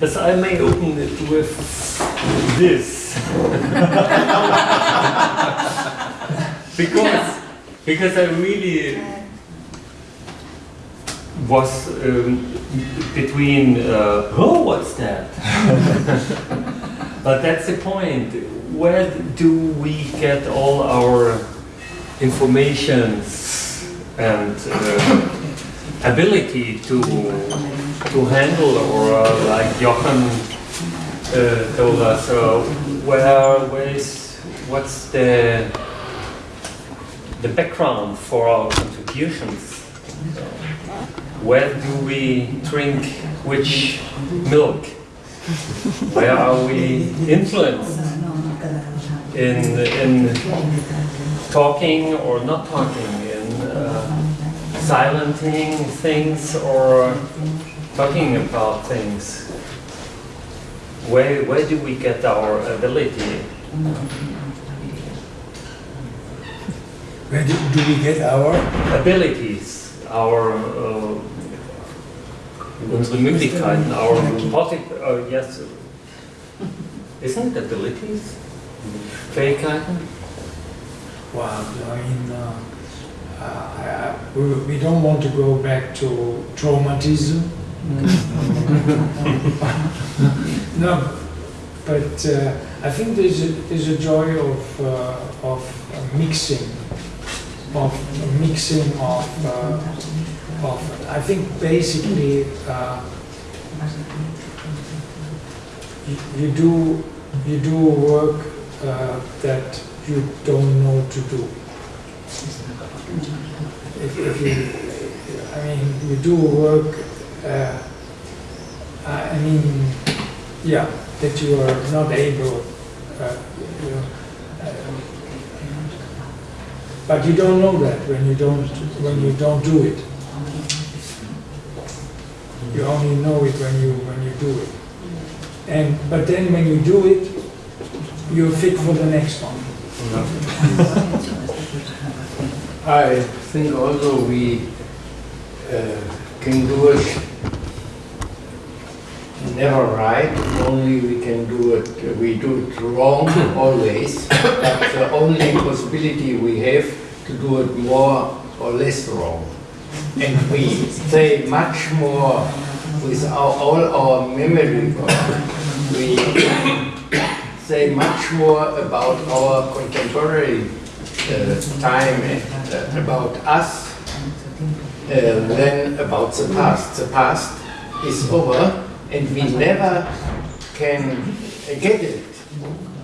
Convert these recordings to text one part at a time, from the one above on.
Yes, I may open it with this. because, because I really was um, between, uh, oh, what's that? but that's the point. Where do we get all our informations and uh, ability to to handle, or uh, like Jochen uh, told us, So where where is what's the the background for our contributions? Where do we drink which milk? Where are we influenced in in talking or not talking, in uh, silencing things or talking about things? Where where do we get our ability? Where do, do we get our? abilities, our uh, unsere Möglichkeiten, our posit- uh, yes, isn't it abilities? Fähigkeiten? Well, I mean, uh, uh, we, we don't want to go back to traumatism. No, but uh, I think there's a, there's a joy of, uh, of mixing, of mixing of, uh, of I think basically uh, you, you do you do work uh, that you don't know to do. If, if you, I mean, you do work, uh, I mean, yeah, that you are not able, uh, you know, uh, but you don't know that when you don't when you don't do it. You only know it when you when you do it. And but then when you do it, you're fit for the next one. I think also we uh, can do it never right, only we can do it, we do it wrong always, but the only possibility we have to do it more or less wrong. And we say much more with our, all our memory work. We say much more about our contemporary uh, time and uh, about us uh, than about the past. The past is over and we never can get it.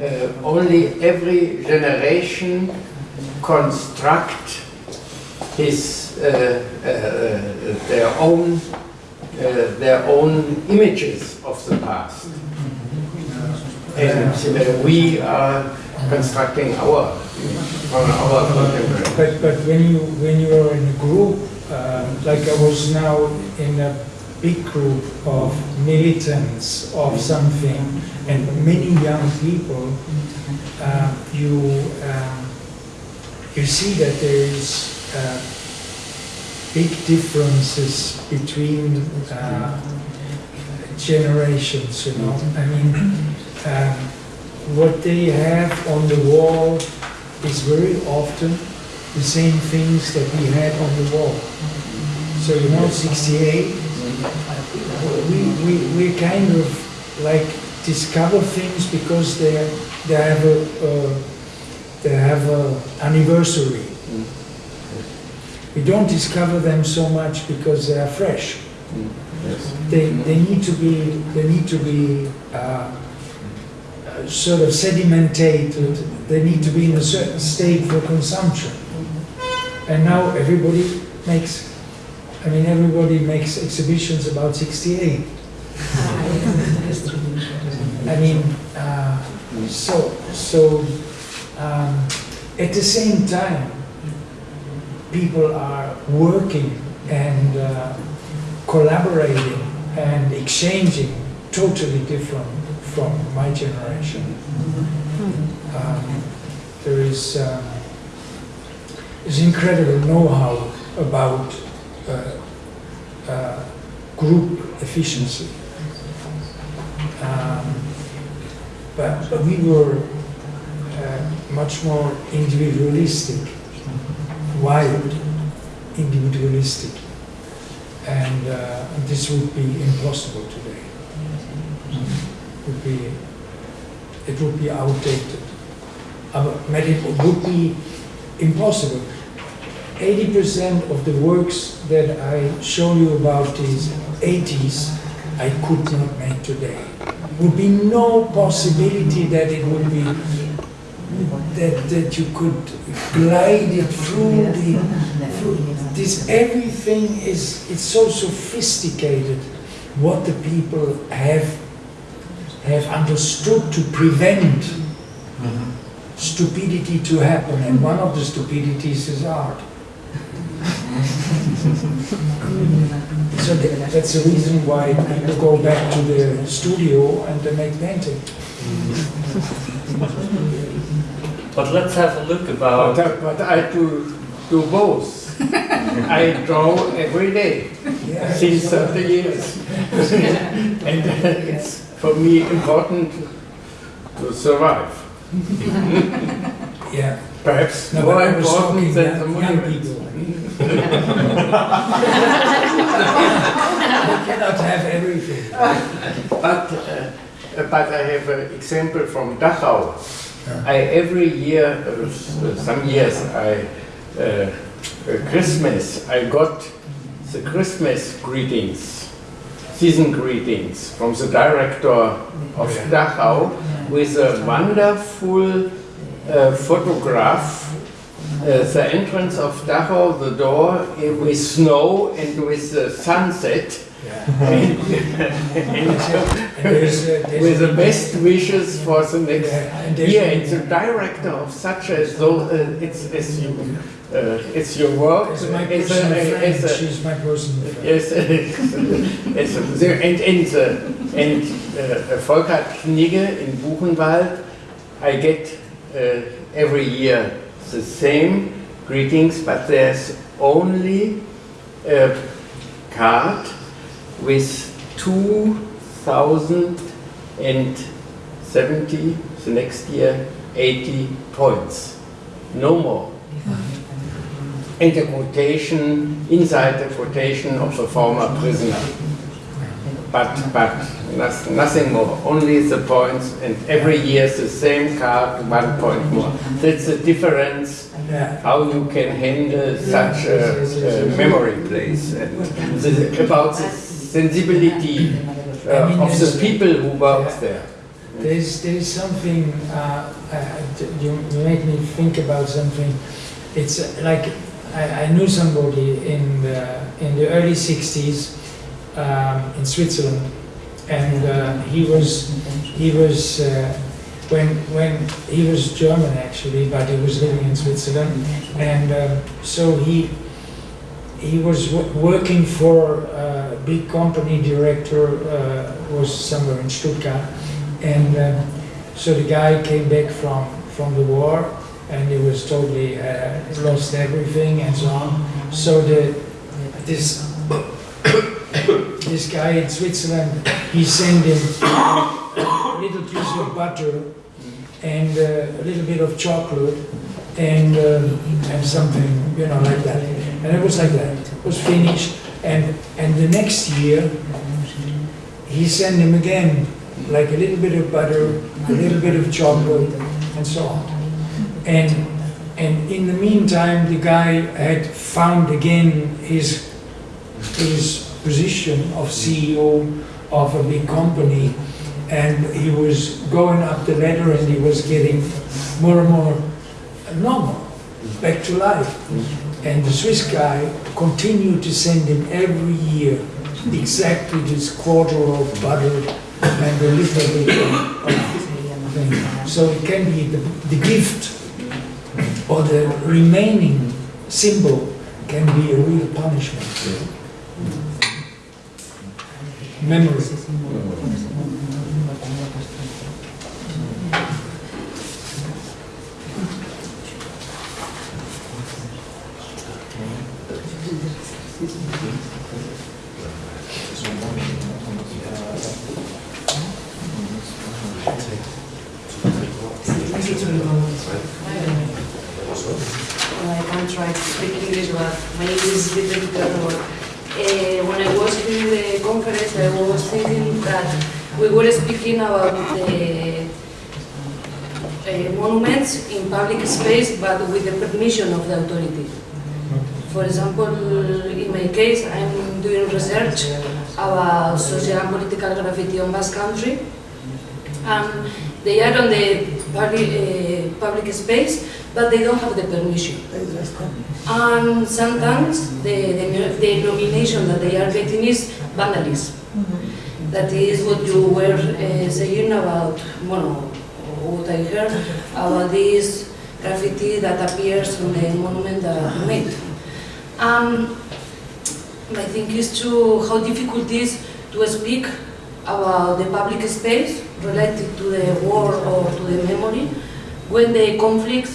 Uh, only every generation construct his uh, uh, their own uh, their own images of the past, and uh, we are constructing our from our contemporary. But, but when you, when you are in a group, uh, like I was now in a big group of militants of something and many young people, uh, you, um, you see that there is uh, big differences between uh, generations, you know. I mean, um, what they have on the wall is very often the same things that we had on the wall. So, you know, 68, we, we, we kind of like discover things because they, they have a, uh, they have a anniversary. We don't discover them so much because they are fresh. They, they need to be, they need to be uh, sort of sedimentated, they need to be in a certain state for consumption. And now everybody makes, I mean, everybody makes exhibitions about 68. I mean, uh, so, so um, at the same time, people are working and uh, collaborating and exchanging totally different from my generation. Um, there is um, is incredible know-how about group efficiency. Um, but, but we were uh, much more individualistic, wild, individualistic, and uh, this would be impossible today. Would be, it would be outdated. Uh, it would be impossible. 80% of the works that I show you about these 80s, I could not make today. Would be no possibility that it would be that, that you could glide it through the through this everything is it's so sophisticated. What the people have have understood to prevent mm-hmm. stupidity to happen. And one of the stupidities is art so tha- that's the reason why people go back to the studio and they make painting But let's have a look But, about. uh, but I do, do both. I draw every day yeah since 30 years. and uh, it's for me important to survive. yeah Perhaps no, more I was important talking than the young, young people they cannot have everything But, uh, but I have an example from Dachau. I every year, uh, some years, I uh, uh, Christmas, I got the Christmas greetings, season greetings from the director of Dachau with a wonderful uh, photograph. Uh, the entrance of Dachau, the door uh, with snow and with the sunset. yeah and, and there's, uh, there's with the best wishes for the next Yeah, year. And the director of such a so uh, it's it's you uh, it's your work. It's my It's personal a- friend. it's a- She's my personal friend. Yes, it's a- the- and and the, and uh, Volker Knigge in Buchenwald, I get uh, every year the same greetings, but there's only a card with 2070, the next year, 80 points. No more. And the quotation, inside the quotation of the former prisoner. But, but nothing more, only the points, and every year the same card, one point more. That's the difference how you can handle such a, a memory place and the, about the sensibility uh, of the people who work there. There's, there's something, uh, uh, you, you make me think about something. It's uh, like, I, I knew somebody in the, in the early 60s um, in Switzerland, and uh, he was, he was, uh, when, when he was German actually, but he was living in Switzerland, and um, so he, he was wo- working for a big company director, uh, was somewhere in Stuttgart, and um, so the guy came back from, from the war and he was totally uh, lost everything and so on. So the this this guy in Switzerland, he sent him a little piece of butter and uh, a little bit of chocolate and um, and something you know like that. And it was like that. It was finished. And and the next year he sent him again like a little bit of butter, a little bit of chocolate, and so on. And and in the meantime, the guy had found again his his position of CEO of a big company, and he was going up the ladder, and he was getting more and more normal, back to life. And the Swiss guy continued to send him every year exactly this quarter of butter and a little bit of thing. So it can be the, the gift or the remaining symbol can be a real punishment. Memory. I can try to speak English, but my English is a bit terrible. Uh, when I was in the conference, I was thinking that we were speaking about the uh, monuments in public space, but permission of the authority. For example, in my case, I'm doing research about social and political graffiti on Basque Country, and they are on the public, uh, public space, but they don't have the permission. And sometimes the, the, the nomination that they are getting is vandalism. That is what you were uh, saying about, bueno, what I heard about this graffiti that appears on the monument that you made. Um, I think is to how difficult it is to speak about the public space related to the war or to the memory when the conflict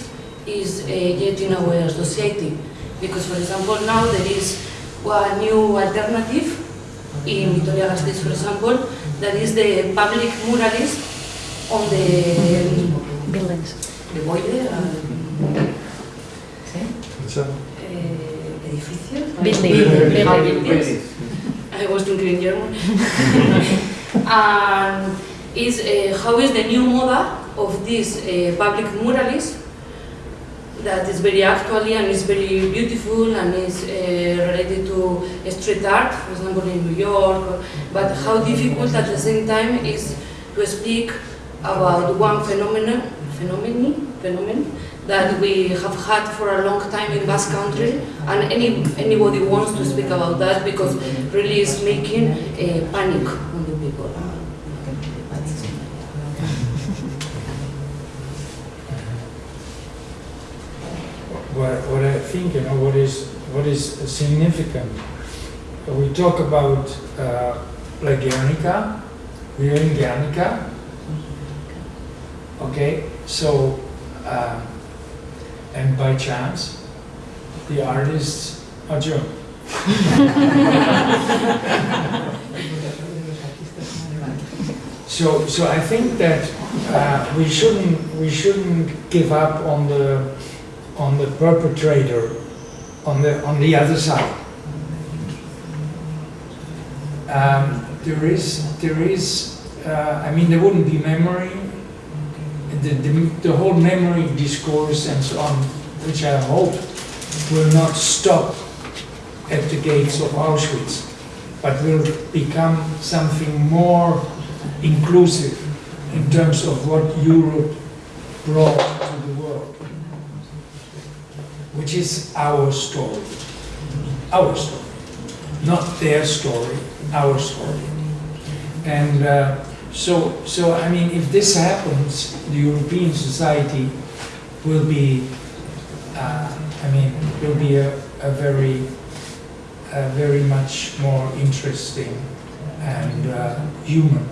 is uh, yet in our society. Because, for example, now there is a new alternative in Vitoria-Gasteiz, for example, that is the public muralism on the Buildings. The boiler, eh, edificios. Building. Buildings. I was thinking in German. and is uh, how is the new moda of this uh, public muralism that is very actually and is very beautiful and is uh, related to street art, for example in New York. But how difficult at the same time is to speak about one phenomenon, phenomenon, phenomenon that we have had for a long time in Basque Country, and any anybody wants to speak about that because really is making a panic on the people. what, what I think, you know, what is, what is significant, we talk about uh, like Guernica, we are in Guernica, okay, so, uh, and by chance, the artists are German. So, so I think that uh, we shouldn't we shouldn't give up on the on the perpetrator on the on the other side. Um, there is there is uh, I mean there wouldn't be memory. The, the, the whole memory discourse and so on, which I hope will not stop at the gates of Auschwitz, but will become something more inclusive in terms of what Europe brought to the world, which is our story. Our story. Not their story, our story. And uh, so, so, I mean, if this happens, the European society will be, uh, I mean, will be a, a very, a very much more interesting and uh, human,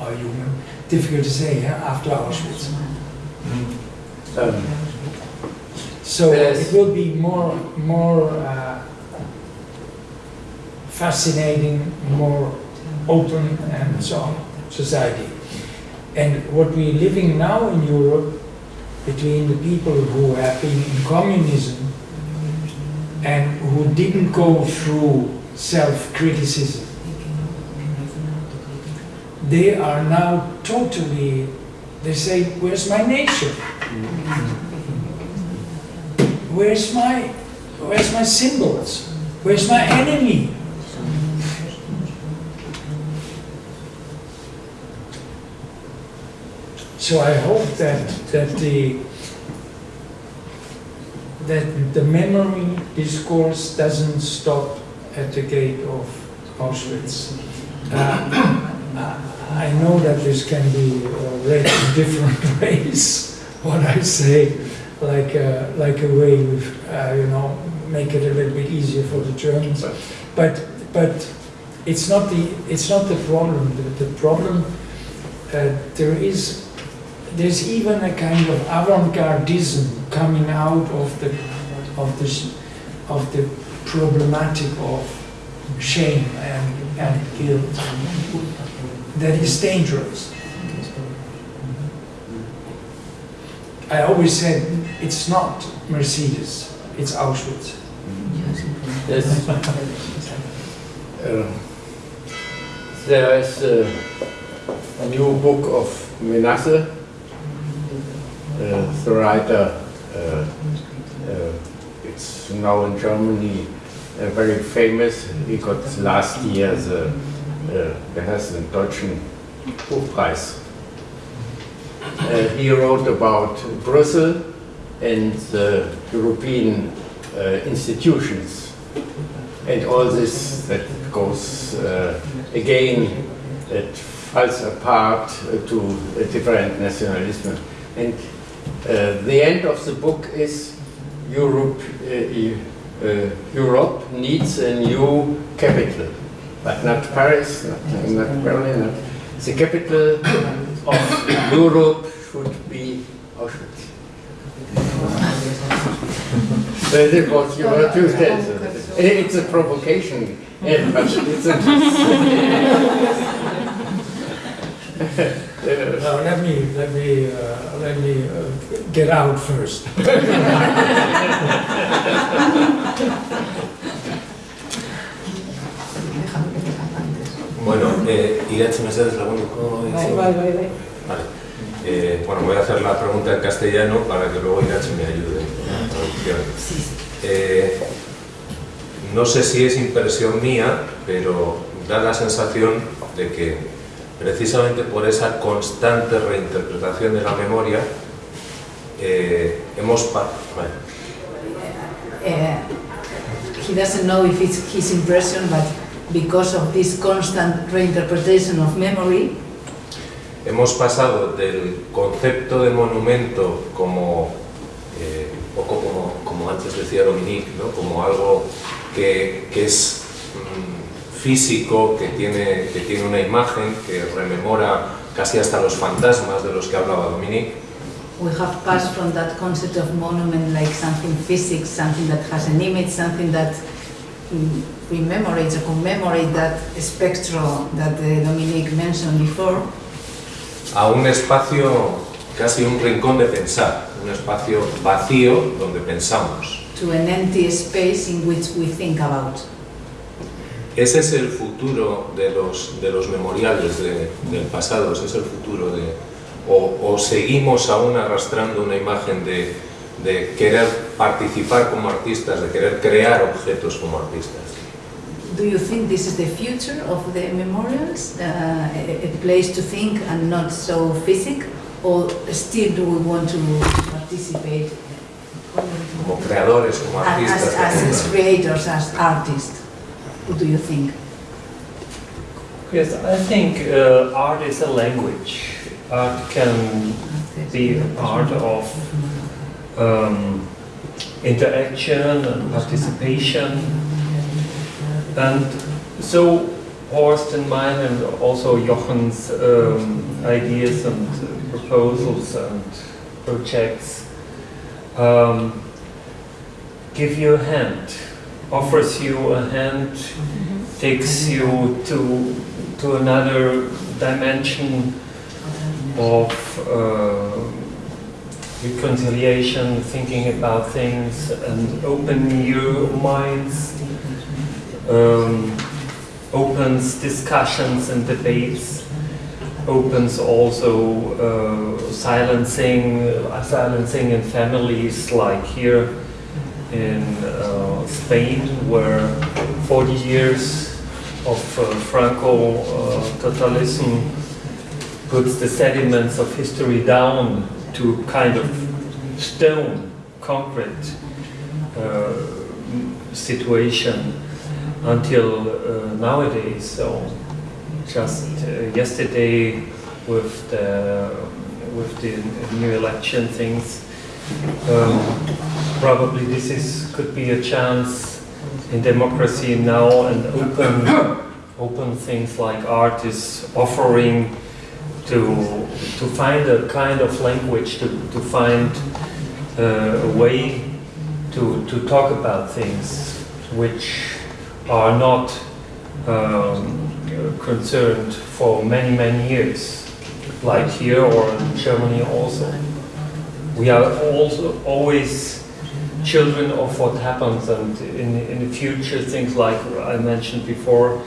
or human, difficult to say, yeah, after Auschwitz. Um, So Yes. it will be more, more uh, fascinating, more open and so on society. And what we're living now in Europe between the people who have been in communism and who didn't go through self-criticism, they are now totally, they say, where's my nature? Where's my, where's my symbols? Where's my enemy? So I hope that, that the, that the memory discourse doesn't stop at the gate of Auschwitz. Uh, I know that this can be uh, read in different ways, what I say, like a, like a way of, uh, you know, make it a little bit easier for the Germans. But, but it's not the, it's not the problem. The, the problem, uh, there is, there's even a kind of avant-gardism coming out of the, of the, of the problematic of shame and, and guilt that is dangerous. I always said it's not Mercedes, it's Auschwitz. Yes. Uh, There is uh, a new book of Menasse. Uh, The writer, uh, uh, it's now in Germany, very famous. He got last year the, uh, deutschen Buchpreis. He wrote about Brussels and the European institutions and all this that goes uh, again that falls apart uh, to a different nationalism. And the end of the book is Europe, uh, uh, Europe needs a new capital, but not Paris, not, not Berlin. Not. The capital of Europe should be Auschwitz. That is what you want to tell. It's a provocation, yeah, but it's a. Now, let me, let me, uh, let me uh, get out first. Bueno, eh, Irache Mercedes Laguniko. Bai, bai, bai, bai. Vale. Eh, bueno, voy a hacer la pregunta en castellano para que luego Irache me ayude la traducción. Eh, no sé si es impresión mía, pero da la sensación de que precisamente por esa constante reinterpretación de la memoria eh, hemos... bueno, Uh, he doesn't know if it's his impression, but because of this constant reinterpretation of memory, Hemos pasado del concepto de monumento como, eh, poco como, como antes decía Dominique, ¿no? como algo que, que es físico, que tiene, que tiene una imagen, que rememora casi hasta los fantasmas de los que hablaba Dominique, we have passed from that concept of monument like something physics, something that has an image, something that mm, remembrates or commemorates that spectrum that uh, Dominique mentioned before, a un espacio, casi un rincón de pensar, un espacio vacío donde pensamos. to an empty space in which we think about. Ese es el futuro de los, de los memoriales de- del pasado, ese es el futuro de... O, o seguimos aún arrastrando una imagen de, de querer participar como artistas, de querer crear objetos como artistas. Do you think this is the future of the memorials, uh, a, place to think and not so physic, or still do we want to participate Como creadores, como as, artistas. as, as creators, as artists? What do you think? Yes, I think uh, art is a language. Art can be a part of um, interaction and participation. And so Horst and mine and also Jochen's um, ideas and proposals and projects um, give you a hand, offers you a hand, takes you to, to another dimension of uh, reconciliation, thinking about things, and open your minds, um, opens discussions and debates, opens also uh, silencing, uh, silencing in families like here in uh, Spain, where 40 years of uh, Franco uh, totalism puts the sediments of history down to kind of stone, concrete uh, situation until nowadays. So just yesterday with the with the new election things, um, probably this is could be a chance in democracy now and open open things like art is offering to to find a kind of language to, to find uh, a way to, to talk about things which are not um, concerned for many many years like here or in Germany also we are also always children of what happens, and in, in the future, things like I mentioned before,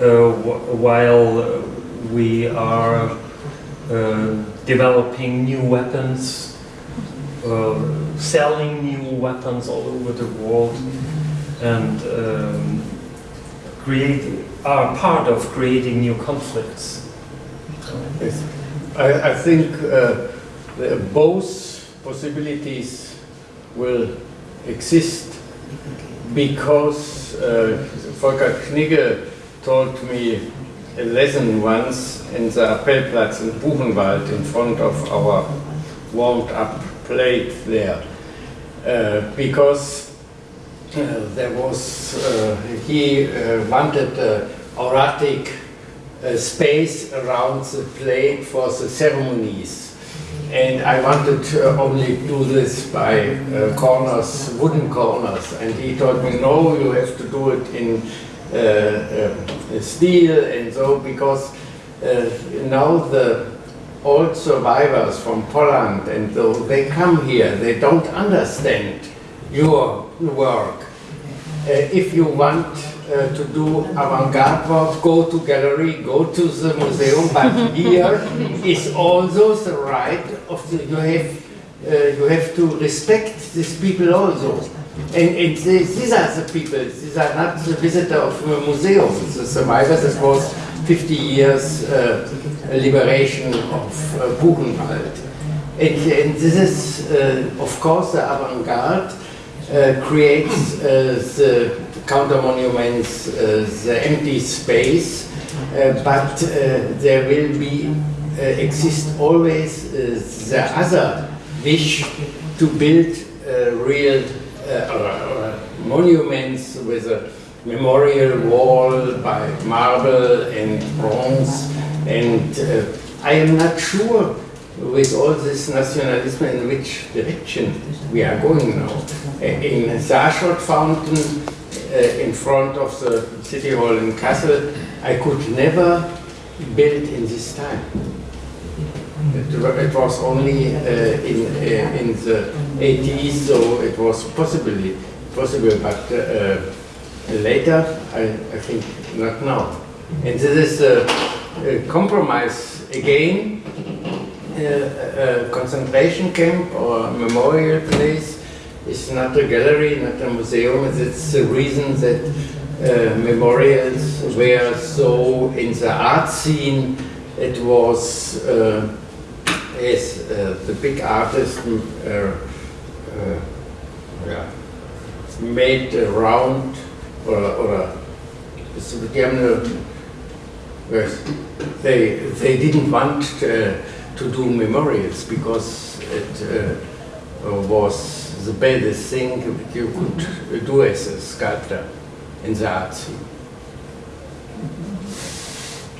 uh, wh- while we are uh, developing new weapons, uh, selling new weapons all over the world, and um, create are part of creating new conflicts. I, I think uh, both possibilities will exist because uh, Volker Knigge told me a lesson once in the Appellplatz in Buchenwald in front of our warmed up plate there. Uh, because uh, there was, uh, he uh, wanted uh, auratic uh, space around the plate for the ceremonies. And I wanted to only do this by uh, corners, wooden corners. And he told me, no, you have to do it in uh, um, steel and so, because uh, now the old survivors from Poland and so they come here, they don't understand your work. Uh, if you want uh, to do avant-garde work, go to gallery, go to the museum, but here is also the right of the, you have, uh, you have to respect these people also. And, and these, these are the people, these are not the visitor of a museum, the survivors, it was 50 years uh, liberation of uh, Buchenwald. And, and this is, uh, of course, the avant-garde uh, creates uh, the counter monuments, uh, the empty space, uh, but uh, there will be exist always the other wish to build real monuments with a memorial wall by marble and bronze. And uh, I am not sure with all this nationalism in which direction we are going now. In Aschrott fountain in front of the city hall in Kassel, I could never build in this time. It it was only uh, in, uh, in the 80s, so it was possibly possible, but uh, later, I, I think not now. And this is a, a compromise again, uh, a concentration camp or memorial place is not a gallery, not a museum. It's the reason that uh, memorials were so in the art scene. It was uh, as uh, the big artist uh, uh, yeah, made a round or, or yes, they, they didn't want uh, to do memorials because it was the baddest thing you could do as a sculptor in the art scene.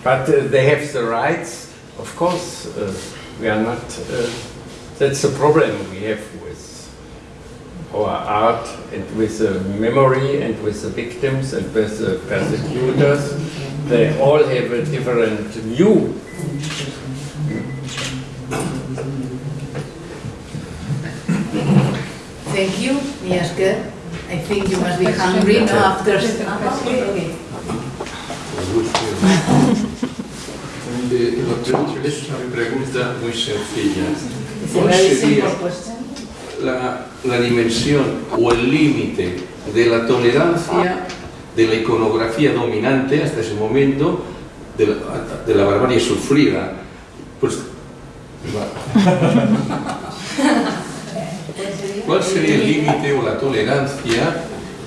But uh, they have the rights, of course, uh, we are not, uh, that's the problem we have with our art and with the memory and with the victims and with the persecutors. They all have a different view. You, Miasker. I think you must be hungry, no, after... Ah, okay, okay. Eh, doctor, es una pregunta muy sencilla. ¿Cuál sería la, la dimensión o el límite de la tolerancia de la iconografía dominante hasta ese momento de la, de la barbarie sufrida? Pues, ¿Cuál sería el límite o la tolerancia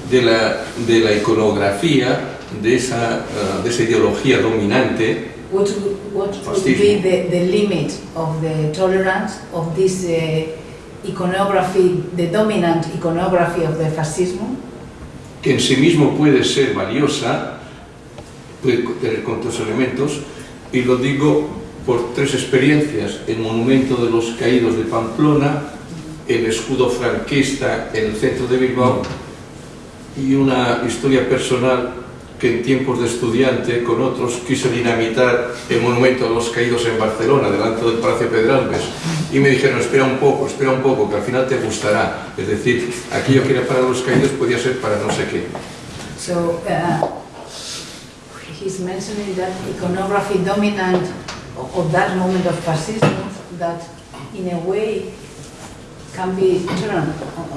de la, de la iconografía de esa, eh, de esa ideología dominante What would, what would be the, the limit of the tolerance of this uh, iconography, the dominant iconography of the fascismo? que en sí mismo puede ser valiosa, puede tener cuantos elementos, y lo digo por tres experiencias, el monumento de los caídos de Pamplona, el escudo franquista en el centro de Bilbao, y una historia personal que en tiempos de estudiante con otros quiso dinamitar el monumento a los caídos en Barcelona, delante del Palacio Pedralbes, y me dijeron, espera un poco, espera un poco, que al final te gustará. Es decir, aquello que era para los caídos podía ser para no sé qué. So uh, he's mentioning that iconography dominant of that moment of fascism that in a way can be turned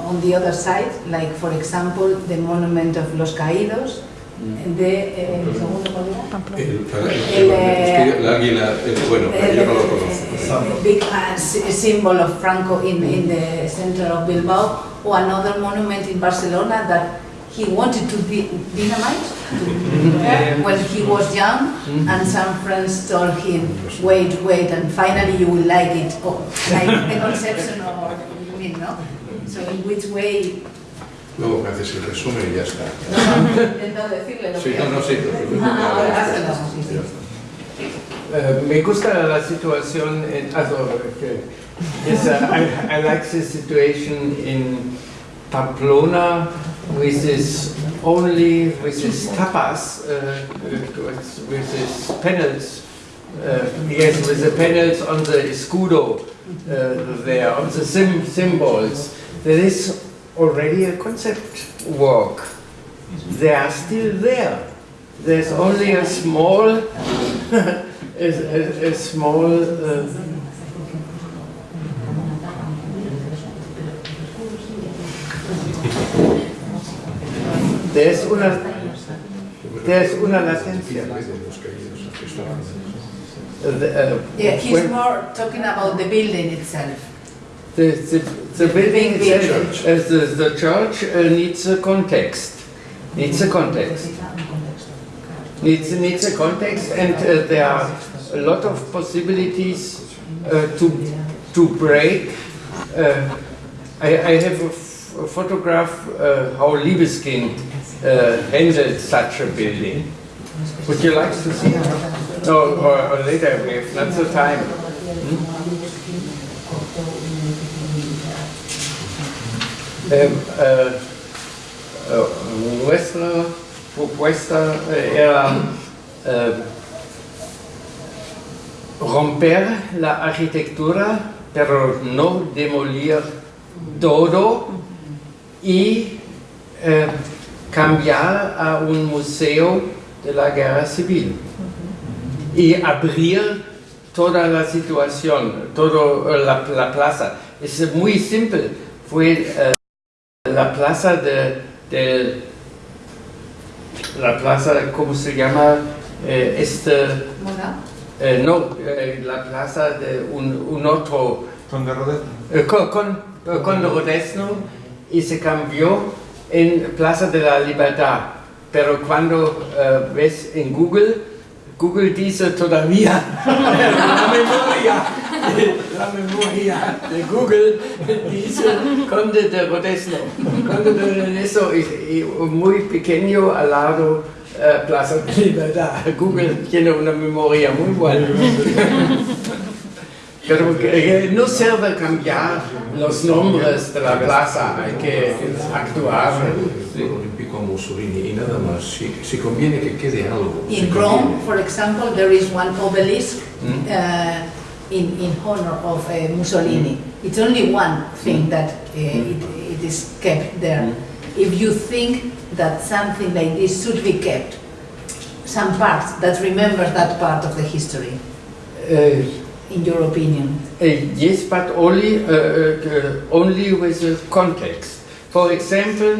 on- the other side, like for example the monument of Los Caídos, de, eh, el segundo conozco. a big uh, sy- symbol of Franco in, in the center of Bilbao, or another monument in Barcelona that he wanted to be dynamite when he was young, and some friends told him, wait, wait, and finally you will like it, or like the conception of what you mean, no? So in which way, Luego me haces el resumen y ya está. intento decirle lo Sí, que... no, no, sí. Ah, ahora hazlo, sí, sí. Äh, me gusta la situación, en, also, que- yes, uh, I, I like the situation in Pamplona with this only, with this tapas, uh, with with these panels, uh, yes, with the panels on the escudo uh, there, on the sim symbols. There is already a concept work. They are still there. There's only a small a, a, a small uh, there's una there's una latencia. Uh, the, uh, Yeah, he's when more talking about the building itself. the, the, the building Big itself, uh, the, the church uh, needs a context, needs a context. needs, needs a context and uh, there are a lot of possibilities uh, to, to break. Uh, I, I have a, photograph uh, how Libeskind uh, such a building. Would you like to see? No, or, or later, we have not the time. Um, uh, uh, propuesta eh, era eh, romper la arquitectura, pero no demolir todo y eh, cambiar a un museo de la guerra civil y abrir toda la situación, toda la, la plaza. Es muy simple, fue eh, la plaza de, de- la plaza, ¿cómo se llama? Eh, este, eh, no, eh, la plaza de un, un otro, Rodez. eh, con, con, eh, con Rodesno y se cambió en Plaza de la Libertad. Pero cuando eh, ves en Google, Google dice todavía la memoria, la memoria de Google dice Conde de Rodesno. Conde de Rodesno y muy pequeño al lado eh, Plaza de Libertad. Google tiene una memoria muy buena. Pero que, eh, no sirve cambiar los nombres de la plaza, hay que actuar. Olímpico a Mussolini y nada más. Si, si conviene que quede algo. si In conviene. Rome, for example, there is one obelisk Mm. uh, in, in honor of uh, Mussolini. It's only one thing that uh, it, it is kept there. If you think that something like this should be kept, some part that remembers that part of the history, Uh, in your opinion. uh, yes, but only, uh, uh, only with a context. For example,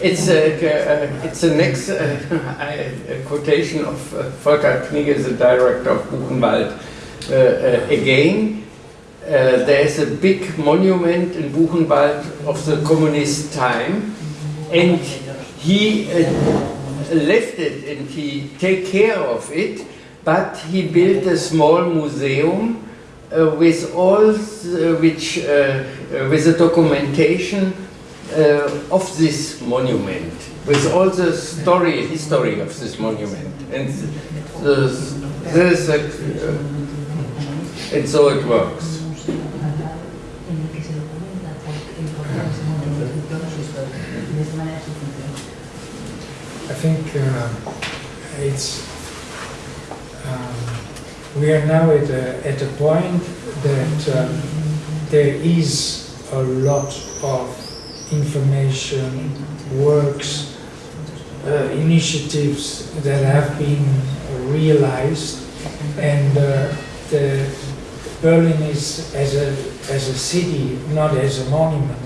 it's a, uh, it's a next uh, a quotation of uh, Volker Knigge, the director of Buchenwald. Uh, uh, again, uh, there is a big monument in Buchenwald of the communist time, and he uh, left it and he take care of it, but he built a small museum uh, with all the, which uh, uh, with the documentation uh, of this monument, with all the story history of this monument, and the, this uh, and so it works. I think it's, um, we are now at a, at a point that um, there is a lot of information, works, uh, initiatives that have been realized. And uh, the Berlin is as a, as a city, not as a monument,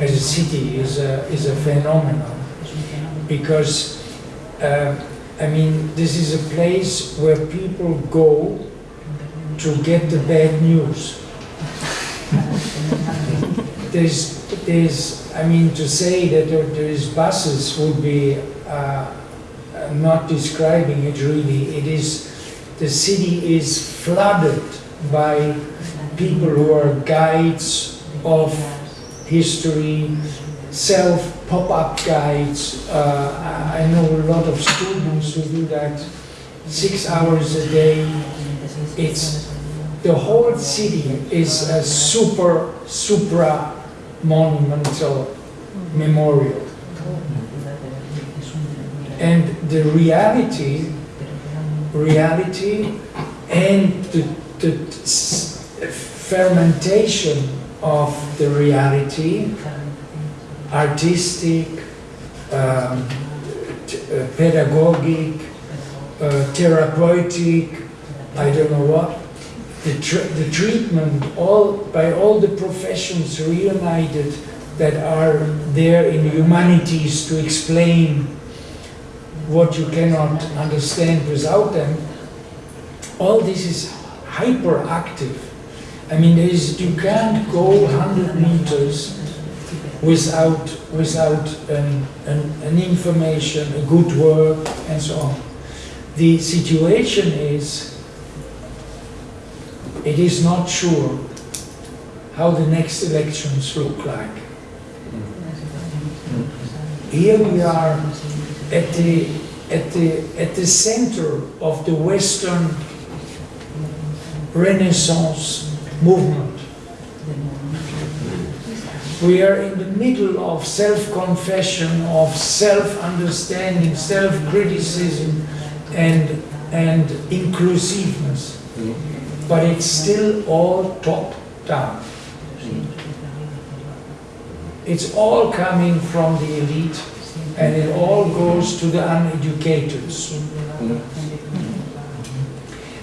as a city is a, is a phenomenon. Because uh, I mean this is a place where people go to get the bad news. There's, there's, I mean, to say that there, is buses would be uh, uh, not describing it really. It is, the city is flooded by people who are guides of history, self pop-up guides. Uh, I know a lot of students who do that six hours a day. It's the whole city is a super supra monumental memorial. And the reality, reality and the, the fermentation of the reality, artistic, um, uh, pedagogic, uh, therapeutic, I don't know what, the, tr- the treatment all by all the professions reunited that are there in humanities to explain what you cannot understand without them, all this is hyperactive. I mean, there is, you can't go 100 meters without, without an, an, an information, a good work, and so on. The situation is, it is not sure how the next elections look like. Here we are at the, at the, at the center of the Western Renaissance movement. We are in the middle of self-confession, of self-understanding, self-criticism, and, and inclusiveness. But it's still all top-down. It's all coming from the elite, and it all goes to the uneducateds.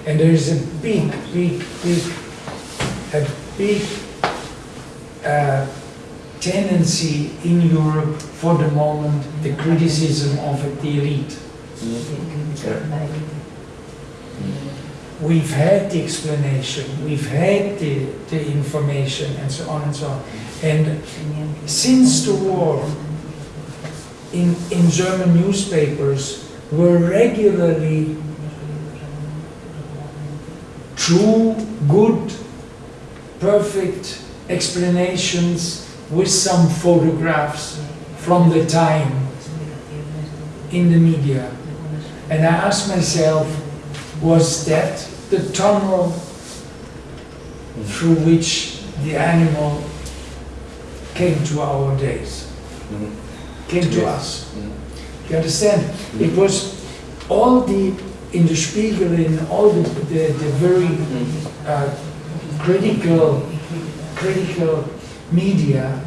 And there is a big, big, big, a big uh, tendency in Europe for the moment, the criticism of the elite. Mm-hmm. We've had the explanation, we've had the, the information, and so on and so on. And since the war, in, in German newspapers were regularly true, good, perfect explanations with some photographs from the time in the media. And I asked myself, was that the tunnel through which the animal came to our days? Mm-hmm. Came to us. Mm-hmm. You understand? It mm-hmm. was all the, in the Spiegel, in all the, the, the very uh, critical, critical media,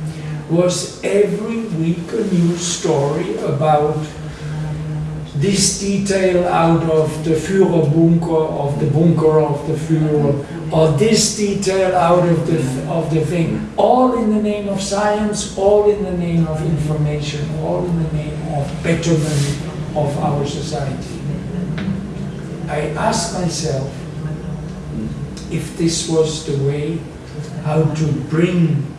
was every week a new story about this detail out of the Führer bunker, of the bunker of the Führer, or this detail out of the, of the thing, all in the name of science, all in the name of information, all in the name of betterment of our society. I asked myself if this was the way how to bring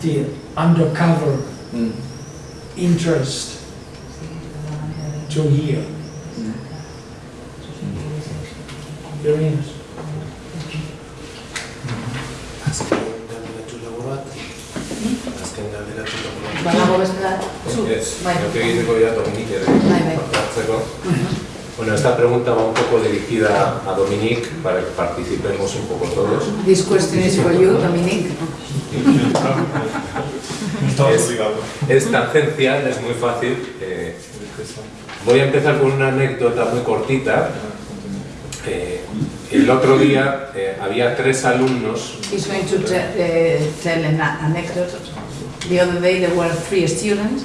the undercover mm. interest to hear. Mm. Very nice. Bueno, esta pregunta va un poco dirigida a Dominique para que participemos un poco todos. This question is for you, Dominique. Es-. Es tangencial, es muy fácil. eh, voy a empezar con una anécdota muy cortita. Eh, el otro día eh, había tres alumnos He's going to te- uh, tell an anecdote. The other day there were three students,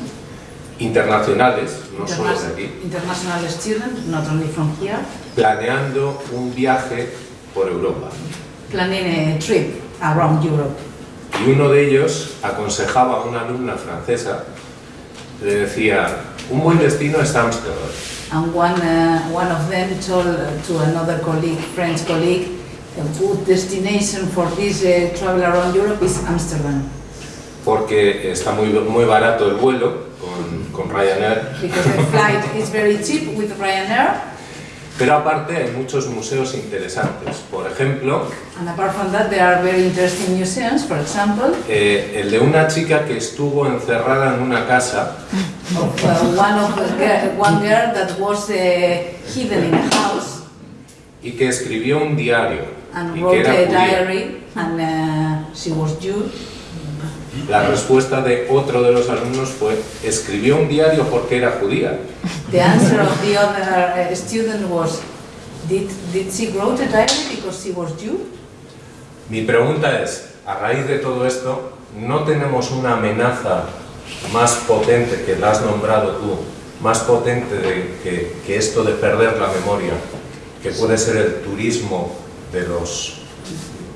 internacionales, no solo de interna- aquí, international students, not only from here, planeando un viaje por Europa. planning a trip around Europe. Y uno de ellos aconsejaba a una alumna francesa, le decía, un buen destino es Ámsterdam, And one, uh, one of them told to another colleague, French colleague, a good destination for this uh, travel around Europe is Amsterdam. porque está muy, muy barato el vuelo con, con Ryanair, Because the flight is very cheap with Ryanair. Pero aparte hay muchos museos interesantes. Por ejemplo, And apart from that, there are very interesting museums, for example, eh, el de una chica que estuvo encerrada en una casa of uh, one, of the girl, one girl that was uh, hidden in a house y que escribió un diario and y que wrote era a diary, and uh, she was Jew. La respuesta de otro de los alumnos fue, escribió un diario porque era judía. The answer of the other uh, student was, did, did she wrote a diary because she was Jew? Mi pregunta es, a raíz de todo esto, ¿no tenemos una amenaza más potente que la has nombrado tú, más potente de, que, que esto de perder la memoria, que puede ser el turismo de, los,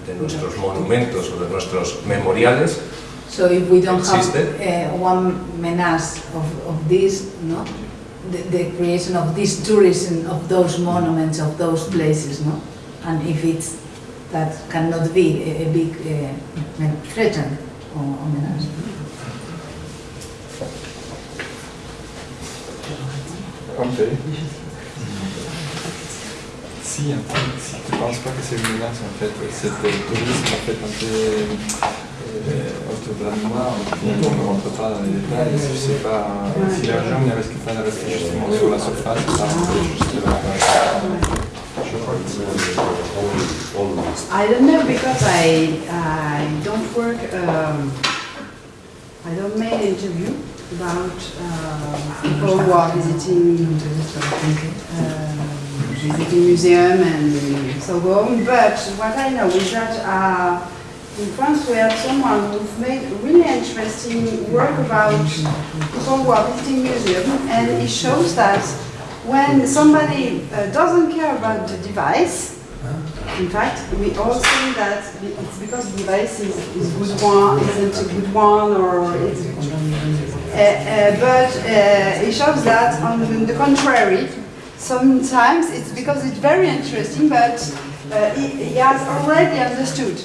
de nuestros monumentos o de nuestros memoriales? So if we don't Existe. have uh, one menace of, of this, no, the, the creation of this tourism of those monuments, of those places, no, and if it's that cannot be a, a big uh, threat or, or menace. Ok. Si, un peu, si tu penses pas que c'est une menace en fait, c'est le tourisme en fait un peu euh, on ne rentre pas dans les détails, je sais pas si l'argent ne reste pas rester justement sur la surface, ça juste I don't know because I, I don't work, um, I don't make interview about uh, people who are visiting, um, visiting museum and so on. But what I know is that uh, in France we have someone who's made really interesting work about people who are visiting museum and it shows that when somebody uh, doesn't care about the device, in fact, we all think that it's because the device is, is good one, isn't a good one, or it's, uh, uh, but uh, it shows that on the contrary, sometimes it's because it's very interesting, but uh, he, he has already understood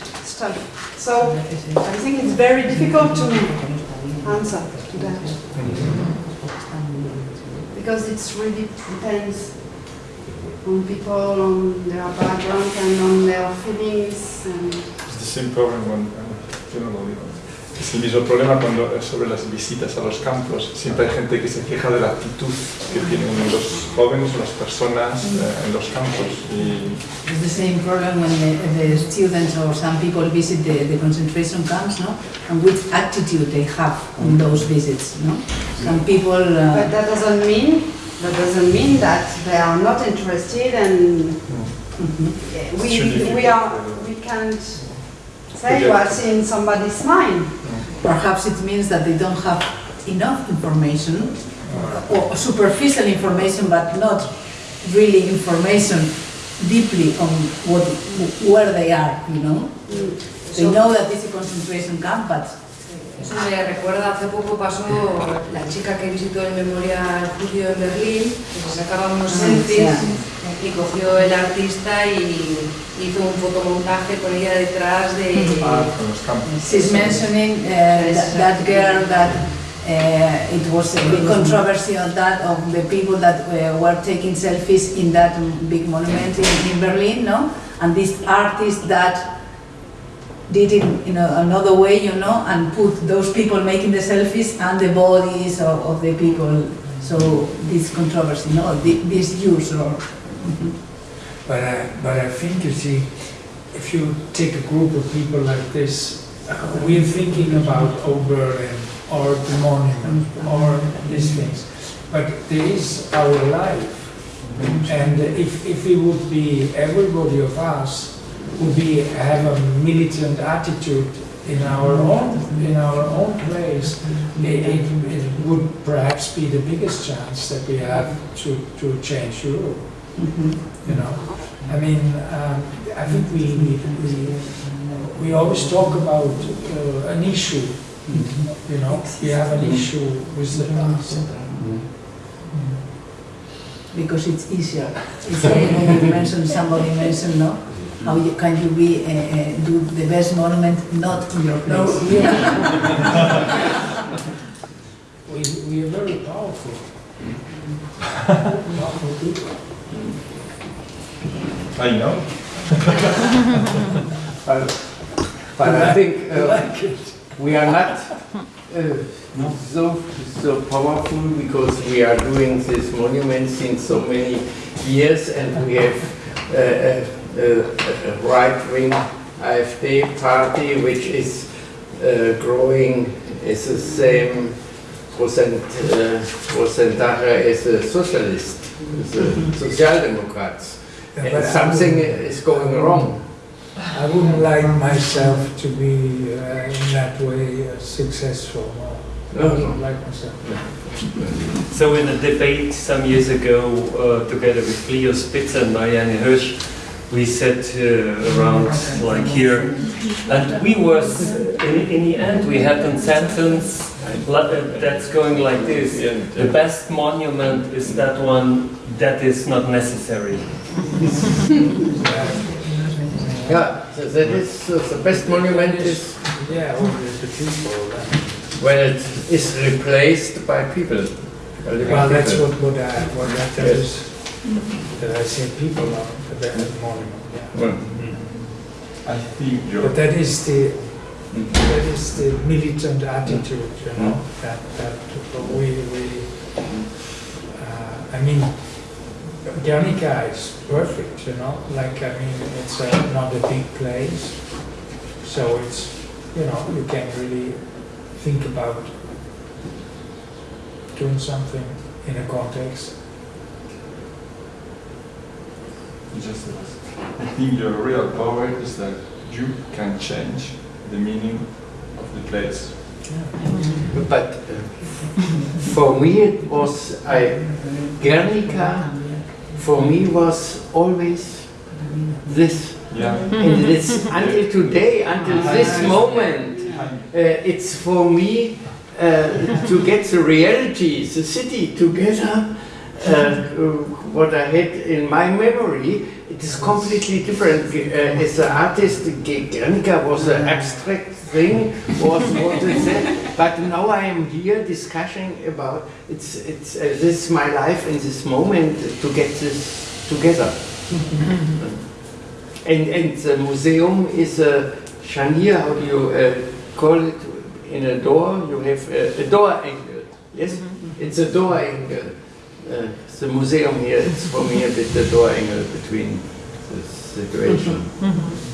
So I think it's very difficult to answer to that. Because it really depends on people, on their background and on their feelings. And It's the same problem when, uh, lo digo. Es el mismo problema cuando sobre las visitas a los campos. Siempre hay gente que se queja de la actitud que tienen los jóvenes o las personas eh, en los campos. Y It's the same problem when the, the students or some people visit the, the concentration camps, no, and which attitude they have on those visits, no. Some people. Uh, But that doesn't mean, that doesn't mean that they are not interested and we, Should we are, we can't say what's in somebody's mind. Perhaps it means that they don't have enough information or superficial information, but not really information deeply on what, where they are, you know. Mm. They know that it's a concentration camp, but Eso me recuerda, hace poco pasó la chica que visitó el Memorial Judío en Berlín, que se sacaba unos ah, selfies y cogió el artista y hizo un fotomontaje con ella detrás de... ah, con los campos. she's mentioning uh, that, that girl that uh, it was a big controversy on that of the people that uh, were taking selfies in that big monument in, in Berlin, no? And this artist that did it in a, another way, you know, and put those people making the selfies and the bodies of, of the people. So this controversy, no, Thi- this use or. But I, but I think, you see, if you take a group of people like this, uh, we're thinking about Oberlin or the monument or these things. But there is our life. And if, if it would be, everybody of us would be, have a militant attitude in our own, in our own place, it, it, it would perhaps be the biggest chance that we have to, to change Europe, you know? I mean, um, I think we, we, we, we always talk about uh, an issue, you know? We have an issue with the past. because it's easier. It's when you mentioned, somebody mentioned, no? How you, can you be, uh, uh, do the best monument not in your No, place? we are, we, we are very powerful. Powerful people. I know. But I think uh, like we are not uh, so, so powerful because we are doing this monument since so many years and we have uh, a, a, a right-wing AfD party which is uh, growing as the same percent, uh, percentage as the socialist, the Social Democrats. But And something is going wrong. I wouldn't like myself to be uh, in that way uh, successful. No. I No, wouldn't no. like myself. So in a debate some years ago, uh, together with Leo Spitzer and Marianne Hirsch, we sat uh, around like here, and we was in, in the end we had a sentence li- that's going like this: the best monument is that one that is not necessary. Yeah, so that is, so the best monument is Yeah, well, the the people. uh, when it is replaced by people. Well, that's people. what, what I, what I Yes. is, that I say people are the best monument, yeah. Well, I think. But that is the, that is the militant attitude, you know, that, that we, we, uh, I mean, Guernica is perfect, you know, like, I mean, it's uh, not a big place, so it's, you know, you can really think about doing something in a context. Just, I think your real power is that you can change the meaning of the place. But uh, for me it was, I, Guernica, for me was always this. Yeah. And it's until today, until this moment, uh, it's for me uh, to get the reality, the city together, what I had in my memory, it is completely different. Uh, as an artist, Guernica was an abstract thing, was what is? But now I am here discussing about, it's, it's, uh, this is my life in this moment to get this together. And, and the museum is a chanier, how do you uh, call it, in a door, you have a, a door angle, yes? It's a door angle. Uh, the museum here is for me a bit the door angle uh, between the situation. Mm-hmm. Mm-hmm.